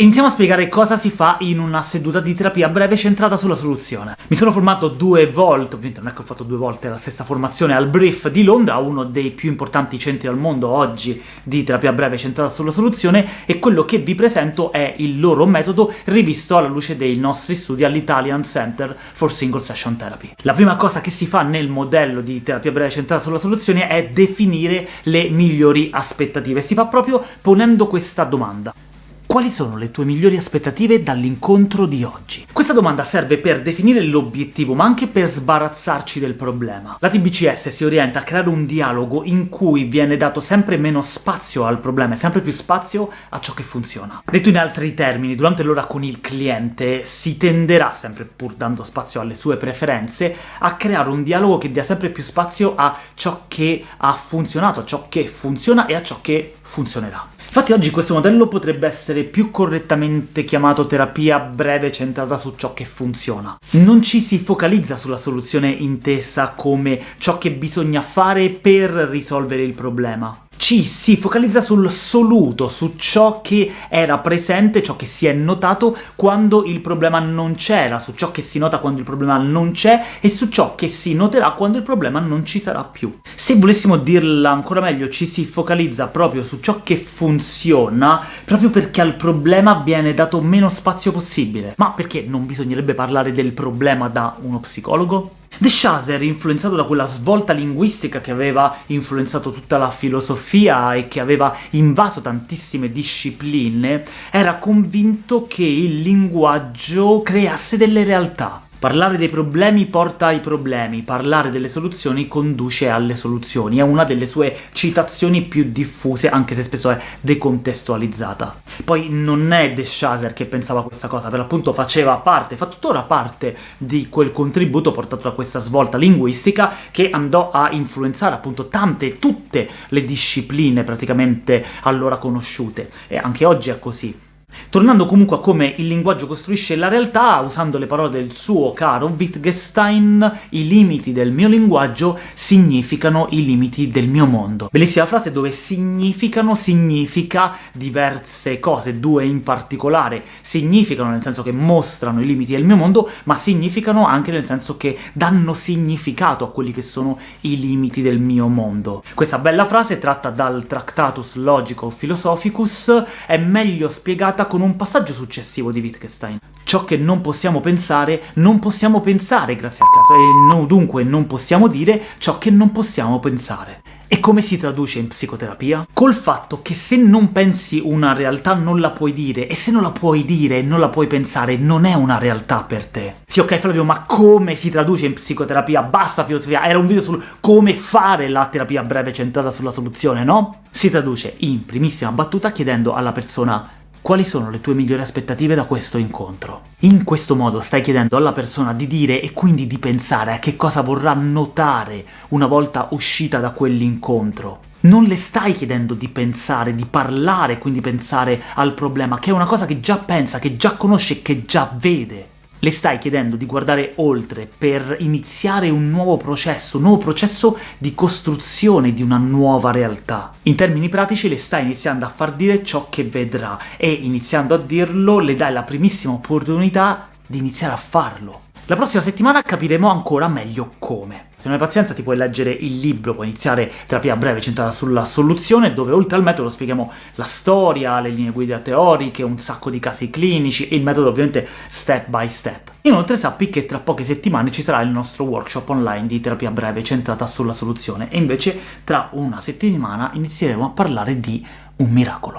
Iniziamo a spiegare cosa si fa in una seduta di terapia breve centrata sulla soluzione. Mi sono formato due volte, ovviamente non è che ho fatto due volte la stessa formazione, al Brief di Londra, uno dei più importanti centri al mondo oggi di terapia breve centrata sulla soluzione, e quello che vi presento è il loro metodo rivisto alla luce dei nostri studi all'Italian Center for Single Session Therapy. La prima cosa che si fa nel modello di terapia breve centrata sulla soluzione è definire le migliori aspettative. Si fa proprio ponendo questa domanda. Quali sono le tue migliori aspettative dall'incontro di oggi? Questa domanda serve per definire l'obiettivo, ma anche per sbarazzarci del problema. La TBCS si orienta a creare un dialogo in cui viene dato sempre meno spazio al problema e sempre più spazio a ciò che funziona. Detto in altri termini, durante l'ora con il cliente si tenderà, sempre pur dando spazio alle sue preferenze, a creare un dialogo che dia sempre più spazio a ciò che ha funzionato, a ciò che funziona e a ciò che funzionerà. Infatti oggi questo modello potrebbe essere più correttamente chiamato terapia breve centrata su ciò che funziona. Non ci si focalizza sulla soluzione intesa come ciò che bisogna fare per risolvere il problema, ci si focalizza sul soluto, su ciò che era presente, ciò che si è notato quando il problema non c'era, su ciò che si nota quando il problema non c'è, e su ciò che si noterà quando il problema non ci sarà più. Se volessimo dirla ancora meglio, ci si focalizza proprio su ciò che funziona, proprio perché al problema viene dato meno spazio possibile. Ma perché non bisognerebbe parlare del problema da uno psicologo? De Chaser, influenzato da quella svolta linguistica che aveva influenzato tutta la filosofia e che aveva invaso tantissime discipline, era convinto che il linguaggio creasse delle realtà. Parlare dei problemi porta ai problemi, parlare delle soluzioni conduce alle soluzioni. È una delle sue citazioni più diffuse, anche se spesso è decontestualizzata. Poi non è De Chaser che pensava questa cosa, per l'appunto faceva parte, fa tuttora parte di quel contributo portato da questa svolta linguistica che andò a influenzare appunto tante, tutte le discipline praticamente allora conosciute, e anche oggi è così. Tornando comunque a come il linguaggio costruisce la realtà, usando le parole del suo caro Wittgenstein, i limiti del mio linguaggio significano i limiti del mio mondo. Bellissima frase dove significano significa diverse cose, due in particolare. Significano nel senso che mostrano i limiti del mio mondo, ma significano anche nel senso che danno significato a quelli che sono i limiti del mio mondo. Questa bella frase, tratta dal Tractatus Logico Philosophicus, è meglio spiegata spiegata con un passaggio successivo di Wittgenstein. Ciò che non possiamo pensare, non possiamo pensare grazie al caso, e no, dunque non possiamo dire ciò che non possiamo pensare. E come si traduce in psicoterapia? Col fatto che se non pensi una realtà non la puoi dire, e se non la puoi dire e non la puoi pensare, non è una realtà per te. Sì, ok Flavio, ma come si traduce in psicoterapia? Basta filosofia, era un video sul come fare la terapia breve centrata sulla soluzione, no? Si traduce in primissima battuta chiedendo alla persona quali sono le tue migliori aspettative da questo incontro? In questo modo stai chiedendo alla persona di dire e quindi di pensare a che cosa vorrà notare una volta uscita da quell'incontro. Non le stai chiedendo di pensare, di parlare, quindi pensare al problema, che è una cosa che già pensa, che già conosce, che già vede. Le stai chiedendo di guardare oltre per iniziare un nuovo processo, un nuovo processo di costruzione di una nuova realtà. In termini pratici le stai iniziando a far dire ciò che vedrà, e iniziando a dirlo le dai la primissima opportunità di iniziare a farlo. La prossima settimana capiremo ancora meglio come. Se non hai pazienza ti puoi leggere il libro, puoi iniziare terapia breve centrata sulla soluzione, dove oltre al metodo spieghiamo la storia, le linee guida teoriche, un sacco di casi clinici, e il metodo ovviamente step by step. Inoltre sappi che tra poche settimane ci sarà il nostro workshop online di terapia breve centrata sulla soluzione, e invece tra una settimana inizieremo a parlare di un miracolo.